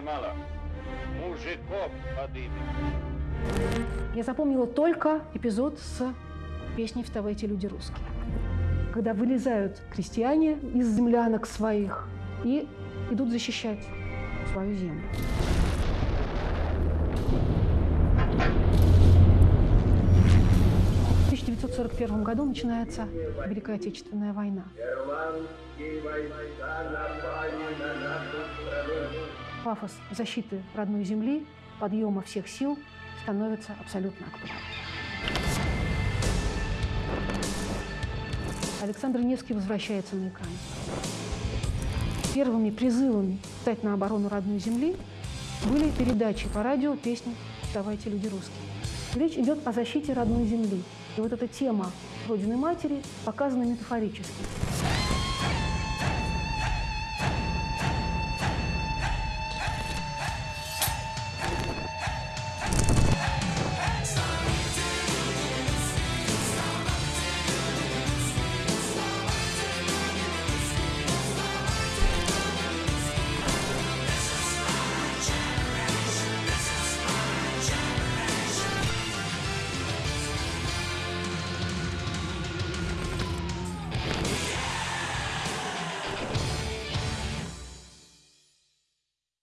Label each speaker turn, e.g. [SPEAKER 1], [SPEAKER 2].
[SPEAKER 1] мало. Мужиков подымем.
[SPEAKER 2] Я запомнила только эпизод с песней «Вставайте, люди русские», когда вылезают крестьяне из землянок своих и идут защищать свою землю. В 1941 году начинается Великая Отечественная война. Пафос защиты родной земли, подъема всех сил становится абсолютно актуальным. Александр Невский возвращается на экран. Первыми призывами стать на оборону родной земли были передачи по радио песни «Давайте, люди русские». Речь идет о защите родной земли. И вот эта тема Родины Матери показана метафорически.